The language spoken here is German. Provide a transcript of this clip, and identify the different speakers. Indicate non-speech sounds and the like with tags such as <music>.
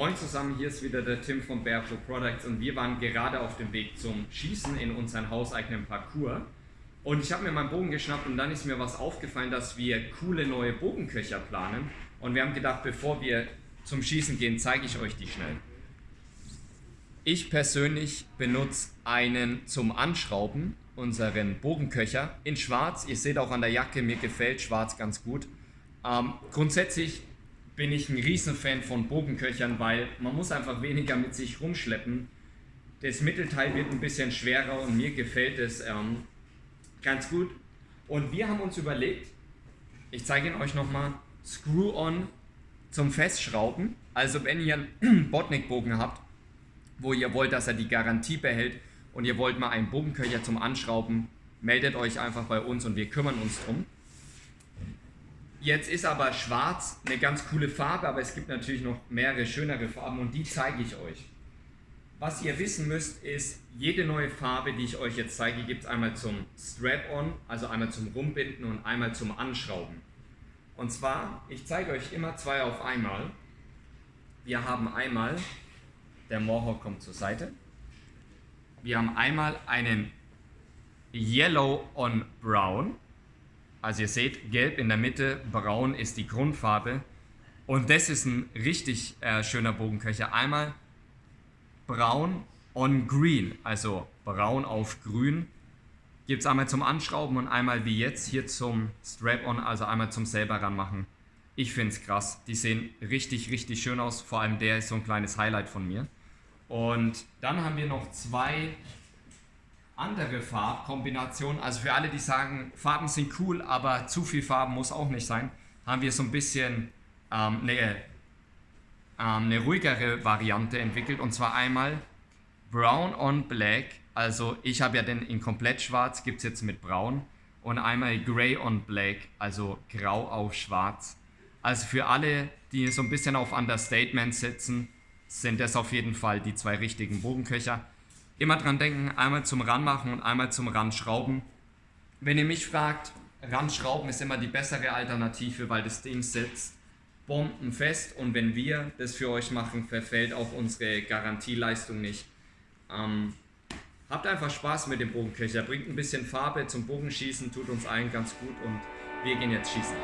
Speaker 1: Moin zusammen, hier ist wieder der Tim von Bearpro Products und wir waren gerade auf dem Weg zum Schießen in unseren hauseigenen Parcours. Und ich habe mir meinen Bogen geschnappt und dann ist mir was aufgefallen, dass wir coole neue Bogenköcher planen. Und wir haben gedacht, bevor wir zum Schießen gehen, zeige ich euch die schnell. Ich persönlich benutze einen zum Anschrauben, unseren Bogenköcher in schwarz. Ihr seht auch an der Jacke, mir gefällt schwarz ganz gut. Ähm, grundsätzlich bin ich ein Riesenfan von Bogenköchern, weil man muss einfach weniger mit sich rumschleppen. Das Mittelteil wird ein bisschen schwerer und mir gefällt es ähm, ganz gut. Und wir haben uns überlegt, ich zeige ihn euch nochmal, Screw-On zum Festschrauben. Also wenn ihr einen <clears throat> Botnik-Bogen habt, wo ihr wollt, dass er die Garantie behält und ihr wollt mal einen Bogenköcher zum Anschrauben, meldet euch einfach bei uns und wir kümmern uns drum. Jetzt ist aber schwarz eine ganz coole Farbe, aber es gibt natürlich noch mehrere schönere Farben und die zeige ich euch. Was ihr wissen müsst ist, jede neue Farbe, die ich euch jetzt zeige, gibt es einmal zum Strap-on, also einmal zum Rumbinden und einmal zum Anschrauben. Und zwar, ich zeige euch immer zwei auf einmal. Wir haben einmal, der Mohawk kommt zur Seite. Wir haben einmal einen Yellow on Brown also ihr seht, gelb in der Mitte, braun ist die Grundfarbe. Und das ist ein richtig äh, schöner Bogenköcher. Einmal braun on green, also braun auf grün. Gibt es einmal zum Anschrauben und einmal wie jetzt hier zum Strap-on, also einmal zum selber ranmachen. Ich finde es krass. Die sehen richtig, richtig schön aus. Vor allem der ist so ein kleines Highlight von mir. Und dann haben wir noch zwei andere Farbkombinationen. Also für alle, die sagen, Farben sind cool, aber zu viel Farben muss auch nicht sein, haben wir so ein bisschen ähm, eine, ähm, eine ruhigere Variante entwickelt. Und zwar einmal Brown on Black. Also ich habe ja den in komplett schwarz, gibt es jetzt mit Braun. Und einmal Gray on Black, also grau auf schwarz. Also für alle, die so ein bisschen auf Understatement setzen, sind das auf jeden Fall die zwei richtigen Bogenköcher. Immer dran denken, einmal zum Ranmachen und einmal zum Ranschrauben. Wenn ihr mich fragt, Ranschrauben ist immer die bessere Alternative, weil das Ding sitzt bombenfest und wenn wir das für euch machen, verfällt auch unsere Garantieleistung nicht. Ähm, habt einfach Spaß mit dem Bogenköcher, bringt ein bisschen Farbe zum Bogenschießen, tut uns allen ganz gut und wir gehen jetzt schießen.